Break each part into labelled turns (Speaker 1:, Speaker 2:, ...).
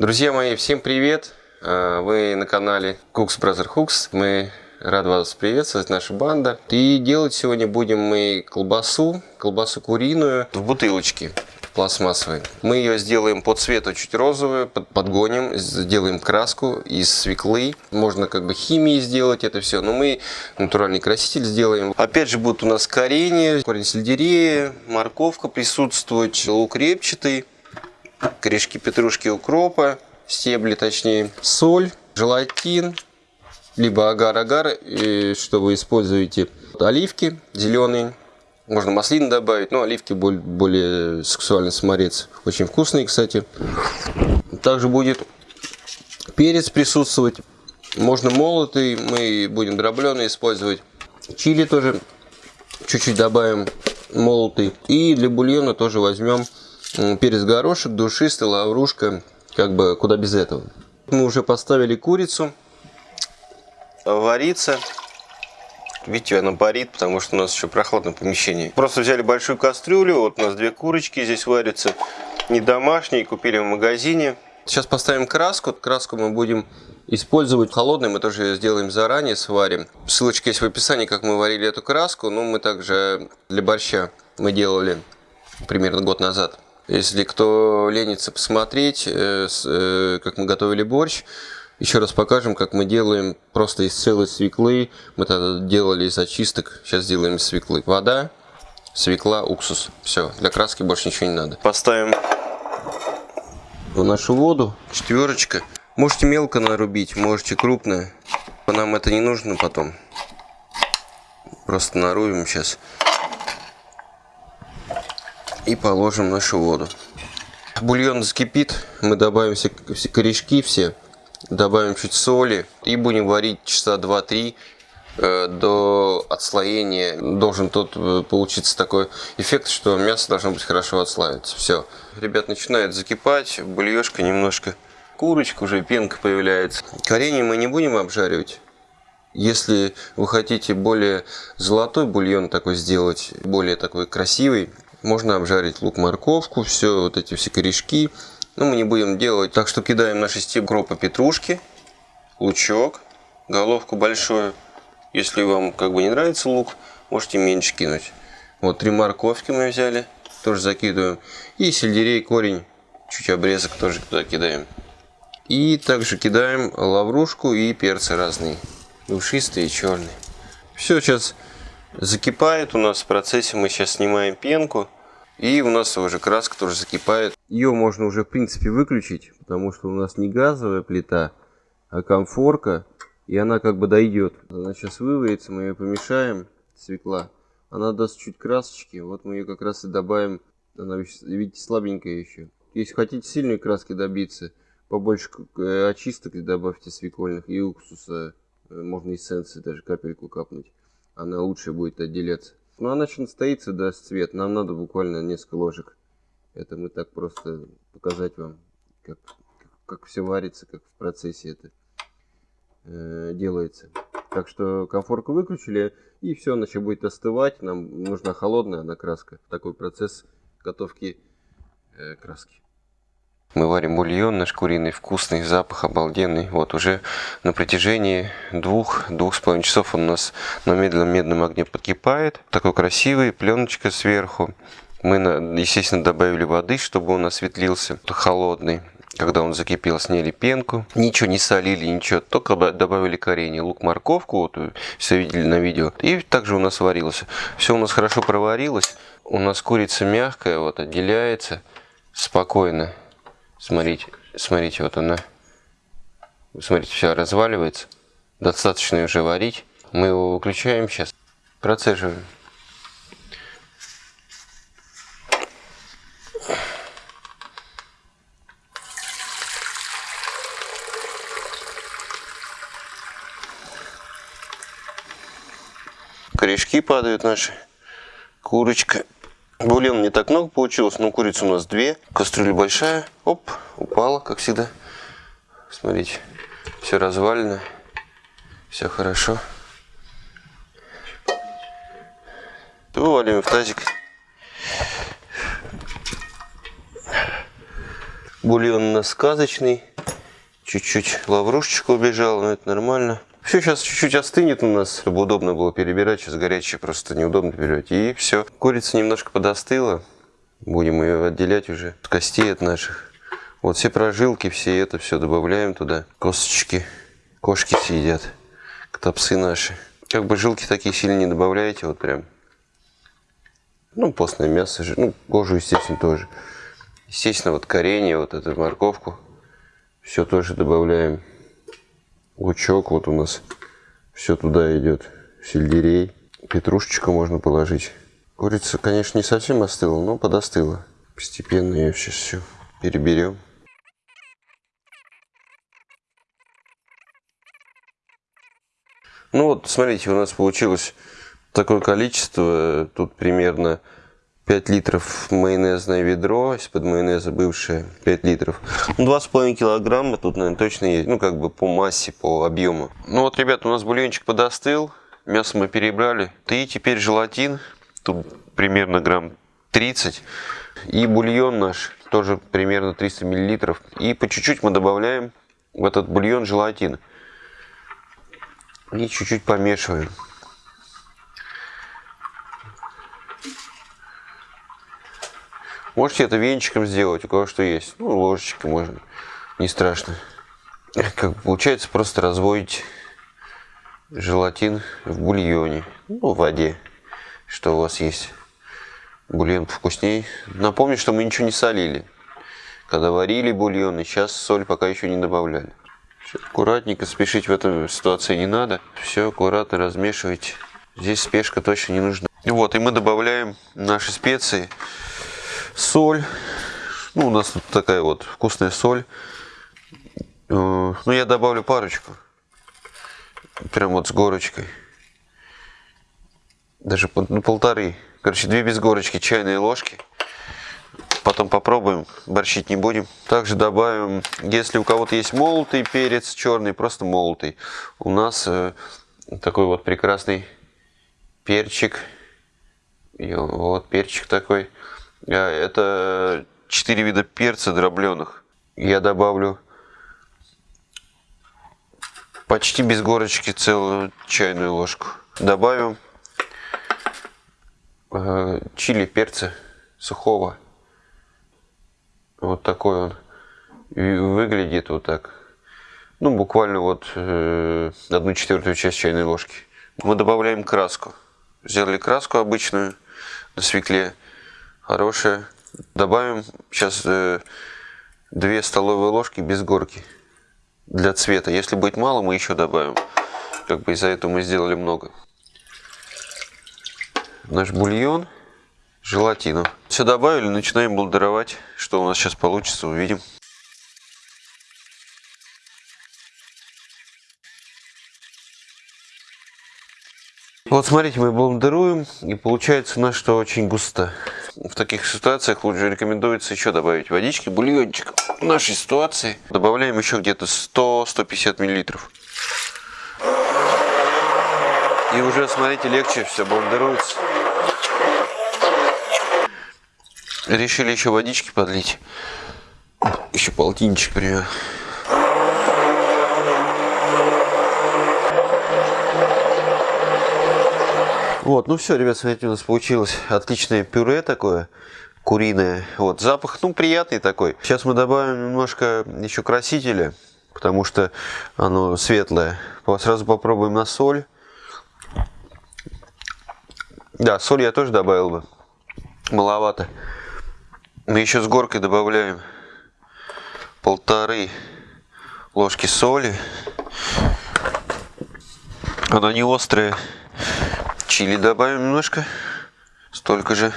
Speaker 1: Друзья мои, всем привет! А, вы на канале Cooks Brother Hooks. Мы рады вас приветствовать, наша банда. И делать сегодня будем мы колбасу, колбасу куриную в бутылочке пластмассовой. Мы ее сделаем по цвету чуть розовую, подгоним, сделаем краску из свеклы. Можно как бы химией сделать это все, но мы натуральный краситель сделаем. Опять же будут у нас коренья, корень сельдерея, морковка присутствовать, лук репчатый, корешки петрушки укропа, стебли точнее, соль, желатин, либо агар-агар, что вы используете. Оливки зеленые, можно маслины добавить, но оливки более, более сексуальный саморец. Очень вкусные, кстати. Также будет перец присутствовать. Можно молотый, мы будем дробленый использовать. Чили тоже чуть-чуть добавим молотый. И для бульона тоже возьмем перец горошек, душистый, лаврушка, как бы куда без этого. Мы уже поставили курицу вариться. Видите, она парит, потому что у нас еще прохладное помещение. Просто взяли большую кастрюлю, вот у нас две курочки здесь варятся. Не домашние, купили в магазине. Сейчас поставим краску. Краску мы будем использовать холодной, мы тоже сделаем заранее, сварим. Ссылочка есть в описании, как мы варили эту краску. Но мы также для борща мы делали примерно год назад. Если кто ленится посмотреть, э, э, как мы готовили борщ, еще раз покажем, как мы делаем просто из целой свеклы. Мы тогда делали из очисток, сейчас делаем из свеклы. Вода, свекла, уксус. Все, для краски больше ничего не надо. Поставим в нашу воду четверочка. Можете мелко нарубить, можете крупно. Нам это не нужно потом. Просто нарубим сейчас и положим нашу воду. Бульон закипит, мы добавим все, корешки все, добавим чуть соли и будем варить часа 2-3 э, до отслоения. Должен тут э, получиться такой эффект, что мясо должно быть хорошо отслаиваться. Все. Ребят, начинает закипать, бульешка немножко, курочка уже, пенка появляется. Коренья мы не будем обжаривать. Если вы хотите более золотой бульон такой сделать, более такой красивый, можно обжарить лук-морковку, все вот эти все корешки. Но мы не будем делать. Так что кидаем наши стеб гропа петрушки, лучок, головку большую. Если вам как бы не нравится лук, можете меньше кинуть. Вот три морковки мы взяли, тоже закидываем. И сельдерей, корень, чуть обрезок тоже туда кидаем. И также кидаем лаврушку и перцы разные, душистые черные. Все, сейчас закипает у нас в процессе. Мы сейчас снимаем пенку. И у нас уже краска тоже закипает. Ее можно уже в принципе выключить, потому что у нас не газовая плита, а комфорка. И она как бы дойдет. Она сейчас выварится, мы ее помешаем, свекла. Она даст чуть красочки. Вот мы ее как раз и добавим. Она, видите, слабенькая еще. Если хотите сильной краски добиться, побольше э, очисток добавьте свекольных и уксуса. Э, можно эссенции даже капельку капнуть она лучше будет отделяться. Но она еще настоится, даст цвет. Нам надо буквально несколько ложек. Это мы так просто показать вам, как, как, все варится, как в процессе это э, делается. Так что комфорку выключили, и все, начал будет остывать. Нам нужна холодная накраска. Такой процесс готовки э, краски. Мы варим бульон наш куриный, вкусный, запах обалденный. Вот уже на протяжении двух-двух с половиной часов он у нас на медленном медном огне подкипает. Такой красивый, пленочка сверху. Мы, естественно, добавили воды, чтобы он осветлился, холодный. Когда он закипел, сняли пенку. Ничего не солили, ничего, только добавили коренья, лук, морковку, вот все видели на видео. И также у нас варилось. Все у нас хорошо проварилось. У нас курица мягкая, вот отделяется спокойно. Смотрите, смотрите, вот она. Смотрите, все разваливается. Достаточно уже варить. Мы его выключаем сейчас. Процеживаем. Корешки падают наши. Курочка. Бульон не так много получилось, но курица у нас две. Кастрюля большая. Оп, упала, как всегда. Смотрите, все развалено. Все хорошо. Вываливаем в тазик. Бульон у нас сказочный. Чуть-чуть лаврушечка убежала, но это нормально. Все сейчас чуть-чуть остынет у нас, чтобы удобно было перебирать. Сейчас горячее просто неудобно перебирать. И все. Курица немножко подостыла. Будем ее отделять уже от костей от наших. Вот все прожилки, все это все добавляем туда. Косточки. Кошки съедят. Ктопсы наши. Как бы жилки такие сильно не добавляете, вот прям. Ну, постное мясо, ну, кожу, естественно, тоже. Естественно, вот коренья, вот эту морковку. Все тоже добавляем. Лучок вот у нас. Все туда идет. Сельдерей. Петрушечку можно положить. Курица, конечно, не совсем остыла, но подостыла. Постепенно ее сейчас все переберем. Ну вот, смотрите, у нас получилось такое количество. Тут примерно 5 литров майонезное ведро, из-под майонеза бывшее 5 литров. 2,5 килограмма тут, наверное, точно есть, ну, как бы по массе, по объему. Ну вот, ребята, у нас бульончик подостыл, мясо мы перебрали. И теперь желатин, тут примерно грамм 30. И бульон наш, тоже примерно 300 миллилитров. И по чуть-чуть мы добавляем в этот бульон желатин. И чуть-чуть помешиваем. Можете это венчиком сделать, у кого что есть. Ну, ложечкой можно, не страшно. Как получается, просто разводить желатин в бульоне, ну, в воде, что у вас есть. Бульон вкуснее. Напомню, что мы ничего не солили. Когда варили бульон, и сейчас соль пока еще не добавляли. Аккуратненько, спешить в этой ситуации не надо. Все аккуратно размешивайте. Здесь спешка точно не нужна. Вот, и мы добавляем наши специи. Соль. Ну, у нас тут такая вот вкусная соль. Э, ну, я добавлю парочку. Прям вот с горочкой. Даже ну, полторы. Короче, две без горочки чайные ложки. Потом попробуем, борщить не будем. Также добавим, если у кого-то есть молотый перец черный, просто молотый. У нас э, такой вот прекрасный перчик. И вот перчик такой. А, это 4 вида перца дробленых. Я добавлю почти без горочки целую чайную ложку. Добавим э, чили перца сухого. Вот такой он выглядит вот так. Ну, буквально вот э, одну четвертую часть чайной ложки. Мы добавляем краску. Сделали краску обычную на свекле. Хорошая. Добавим сейчас э, 2 столовые ложки без горки для цвета. Если будет мало, мы еще добавим. Как бы из-за этого мы сделали много. Наш бульон желатину. Все добавили, начинаем блендеровать. Что у нас сейчас получится, увидим. Вот смотрите, мы блендеруем, и получается у нас что очень густо. В таких ситуациях лучше рекомендуется еще добавить водички, бульончик. В нашей ситуации добавляем еще где-то 100-150 миллилитров. И уже, смотрите, легче все блендеруется. Решили еще водички подлить. Еще полтинчик примерно. Вот, ну все, ребят, смотрите, у нас получилось отличное пюре такое, куриное. Вот, запах, ну, приятный такой. Сейчас мы добавим немножко еще красителя, потому что оно светлое. Сразу попробуем на соль. Да, соль я тоже добавил бы. Маловато. Мы еще с горкой добавляем полторы ложки соли. Она не острая. Чили добавим немножко. Столько же.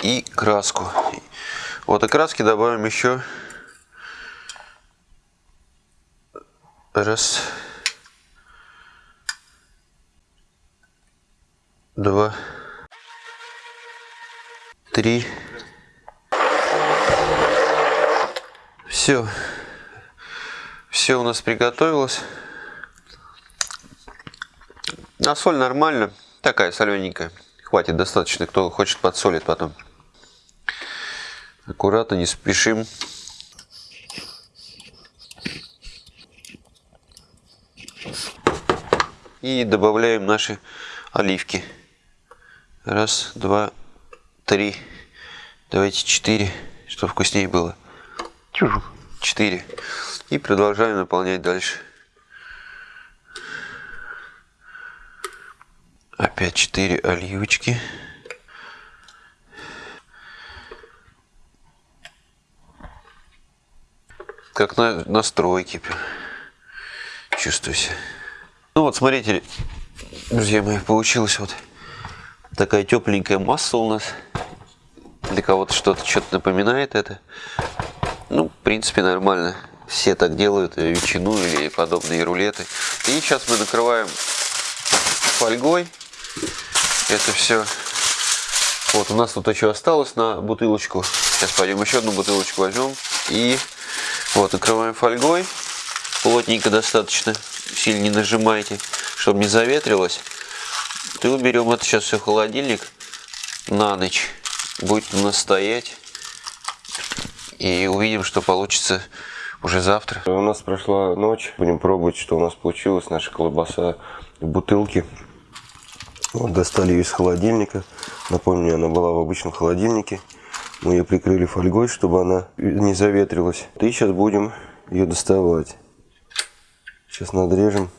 Speaker 1: И краску. Вот и краски добавим еще. Раз. Два. Три. Все. Все у нас приготовилось. А соль нормально. Такая солененькая. Хватит достаточно. Кто хочет подсолит потом. Аккуратно, не спешим. И добавляем наши оливки. Раз, два, три. Давайте четыре, чтобы вкуснее было. Четыре. И продолжаем наполнять дальше. Опять четыре оливочки. Как на, на стройке. Чувствую себя. Ну вот, смотрите, друзья мои, получилась вот такая тепленькая масса у нас. Для кого-то что-то что-то напоминает это. Ну, в принципе, нормально. Все так делают, ветчину или подобные рулеты. И сейчас мы накрываем фольгой это все. Вот, у нас тут еще осталось на бутылочку. Сейчас пойдем еще одну бутылочку возьмем. И вот, накрываем фольгой. Плотненько достаточно. Сильно не нажимайте, чтобы не заветрилось. И уберем это сейчас все в холодильник на ночь. Будет у нас стоять. И увидим, что получится уже завтра.
Speaker 2: У нас прошла ночь. Будем пробовать, что у нас получилось. Наша колбаса в бутылке. Вот достали ее из холодильника. Напомню, она была в обычном холодильнике. Мы ее прикрыли фольгой, чтобы она не заветрилась. И сейчас будем ее доставать. Сейчас надрежем.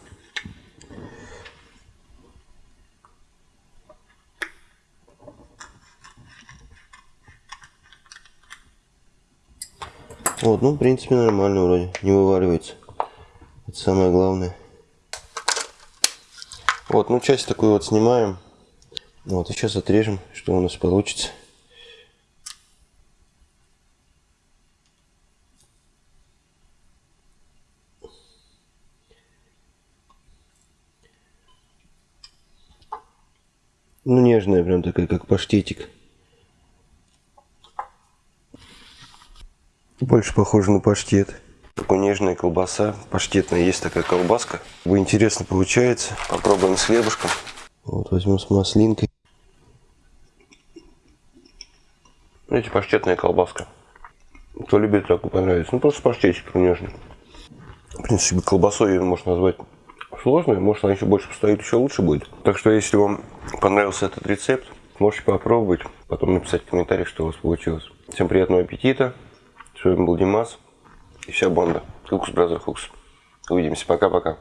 Speaker 2: Вот, ну, в принципе, нормально вроде. Не вываливается. Это самое главное. Вот, ну часть такую вот снимаем. Вот, и сейчас отрежем, что у нас получится. Ну, нежная прям такая, как паштетик. Больше похоже на паштет. Такая нежная колбаса, паштетная, есть такая колбаска. Интересно получается. Попробуем с хлебушком. Вот возьму с маслинкой. Видите, паштетная колбаска. Кто любит, так понравится. Ну, просто паштетик нежный. В принципе, колбасой ее можно назвать сложной. Может, она еще больше постоит, еще лучше будет. Так что, если вам понравился этот рецепт, можете попробовать. Потом написать в комментариях, что у вас получилось. Всем приятного аппетита. С вами был Димас. И вся банда. Хукс, бразер Хукс. Увидимся. Пока-пока.